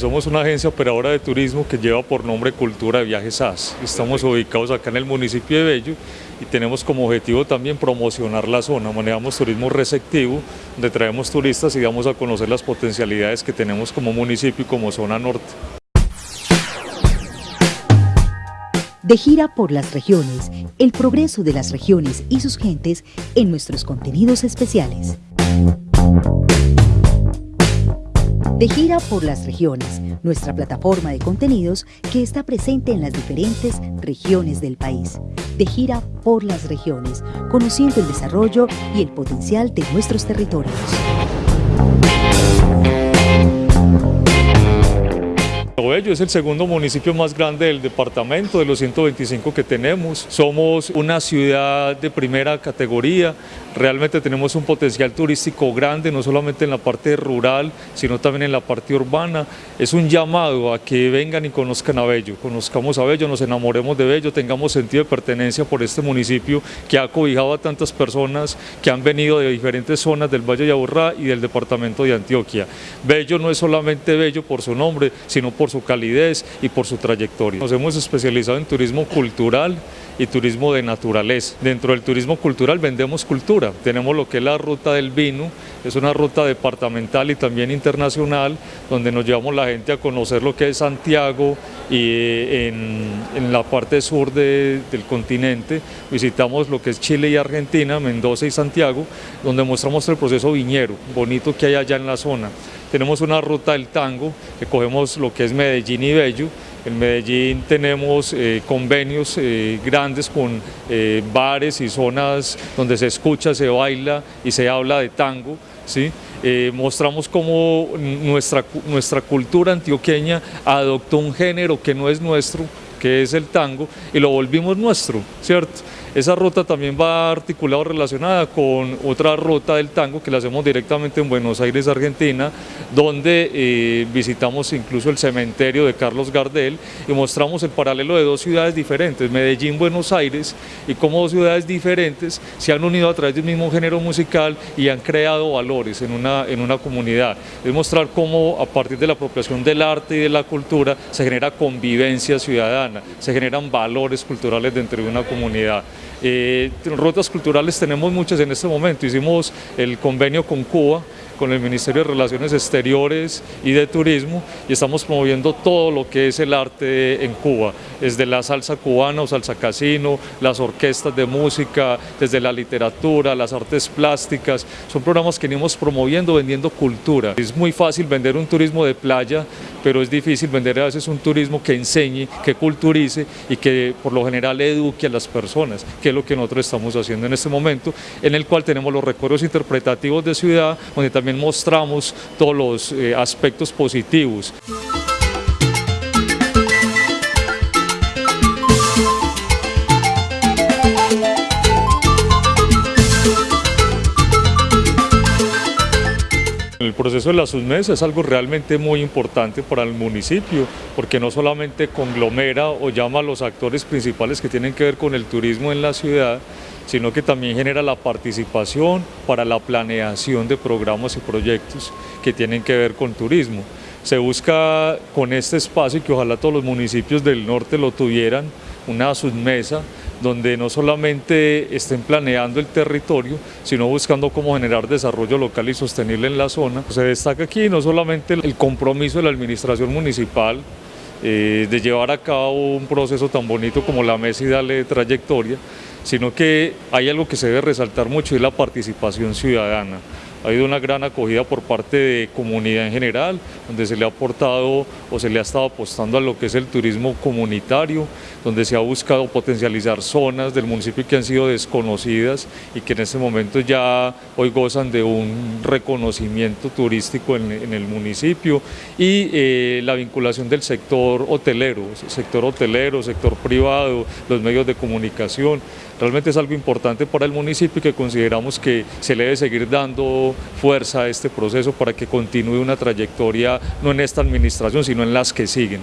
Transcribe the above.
Somos una agencia operadora de turismo que lleva por nombre Cultura de Viajes SAS. Estamos ubicados acá en el municipio de Bello y tenemos como objetivo también promocionar la zona. Manejamos turismo receptivo, donde traemos turistas y damos a conocer las potencialidades que tenemos como municipio y como zona norte. De gira por las regiones, el progreso de las regiones y sus gentes en nuestros contenidos especiales. De gira por las regiones, nuestra plataforma de contenidos que está presente en las diferentes regiones del país. De gira por las regiones, conociendo el desarrollo y el potencial de nuestros territorios. Bello es el segundo municipio más grande del departamento, de los 125 que tenemos. Somos una ciudad de primera categoría, realmente tenemos un potencial turístico grande, no solamente en la parte rural, sino también en la parte urbana. Es un llamado a que vengan y conozcan a Bello, conozcamos a Bello, nos enamoremos de Bello, tengamos sentido de pertenencia por este municipio que ha cobijado a tantas personas que han venido de diferentes zonas del Valle de Aburrá y del departamento de Antioquia. Bello no es solamente Bello por su nombre, sino por su calidez y por su trayectoria. Nos hemos especializado en turismo cultural y turismo de naturaleza. Dentro del turismo cultural vendemos cultura, tenemos lo que es la ruta del vino, es una ruta departamental y también internacional, donde nos llevamos la gente a conocer lo que es Santiago y eh, en, la parte sur del continente visitamos lo que es Chile y Argentina, Mendoza y Santiago, donde mostramos el proceso viñero bonito que hay allá en la zona. Tenemos una ruta del tango, que cogemos lo que es Medellín y Bello. En Medellín tenemos eh, convenios eh, grandes con eh, bares y zonas donde se escucha, se baila y se habla de tango. mostramos cómo nuestra, nuestra cultura antioqueña adoptó un género que no es nuestro, que es el tango, y lo volvimos nuestro, ¿cierto? Esa ruta también va articulada o relacionada con otra ruta del tango que la hacemos directamente en Buenos Aires, Argentina, donde eh, visitamos incluso el cementerio de Carlos Gardel y mostramos el paralelo de dos ciudades diferentes, Medellín, Buenos Aires, y cómo dos ciudades diferentes se han unido a través del mismo género musical y han creado valores en una, en una comunidad. Es mostrar cómo a partir de la apropiación del arte y de la cultura se genera convivencia ciudadana, se generan valores culturales dentro de una comunidad. Eh, rutas culturales tenemos muchas en este momento, hicimos el convenio con Cuba, con el Ministerio de Relaciones Exteriores y de Turismo y estamos promoviendo todo lo que es el arte en Cuba, desde la salsa cubana o salsa casino, las orquestas de música, desde la literatura, las artes plásticas, son programas que venimos promoviendo, vendiendo cultura. Es muy fácil vender un turismo de playa, pero es difícil vender a veces un turismo que enseñe, que culturice y que por lo general eduque a las personas, que es lo que nosotros estamos haciendo en este momento, en el cual tenemos los recuerdos interpretativos de ciudad, donde también mostramos todos los eh, aspectos positivos. El proceso de la SUSMES es algo realmente muy importante para el municipio, porque no solamente conglomera o llama a los actores principales que tienen que ver con el turismo en la ciudad, sino que también genera la participación para la planeación de programas y proyectos que tienen que ver con turismo. Se busca con este espacio, y que ojalá todos los municipios del norte lo tuvieran, una submesa donde no solamente estén planeando el territorio, sino buscando cómo generar desarrollo local y sostenible en la zona. Se destaca aquí no solamente el compromiso de la administración municipal, eh, de llevar a cabo un proceso tan bonito como la mesa y darle trayectoria, sino que hay algo que se debe resaltar mucho y es la participación ciudadana ha habido una gran acogida por parte de comunidad en general, donde se le ha aportado o se le ha estado apostando a lo que es el turismo comunitario, donde se ha buscado potencializar zonas del municipio que han sido desconocidas y que en este momento ya hoy gozan de un reconocimiento turístico en, el municipio y eh, la vinculación del sector hotelero, sector hotelero, sector privado, los medios de comunicación. Realmente es algo importante para el municipio y que consideramos que se le debe seguir fuerza a este proceso para que continúe una trayectoria no en esta administración, sino en las que siguen.